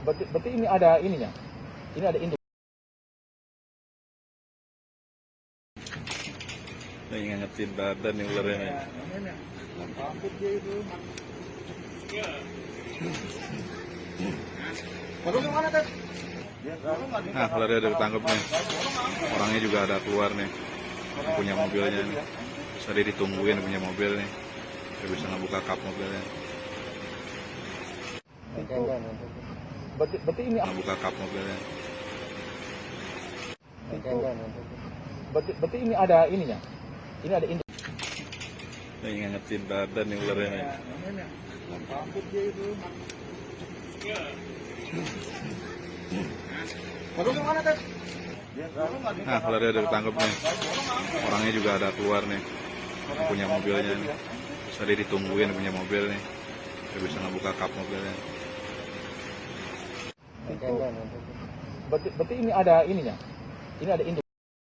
Berarti, berarti ini ada ininya. Ini ada induk. Ini ngangetin badan nih ularnya nih. Nah, ularnya udah ketangkep nih. Orangnya juga ada keluar nih. Yang punya mobilnya nih. Tadi ditungguin punya mobil nih. Dia bisa ngebuka kap mobilnya. Berarti, berarti ini Ngebuka kap mobilnya. berarti, berarti ini ada ininya. Ini ada induk. Ini ngangetin badan nih ularnya nih. Nah, ularnya udah ketangkep nih. Orangnya juga ada keluar nih. Yang punya mobilnya nih. Terus tadi ditungguin punya mobil nih. Dia bisa ngebuka kap mobilnya. Berarti, berarti ini ada ininya. Ini ada induk.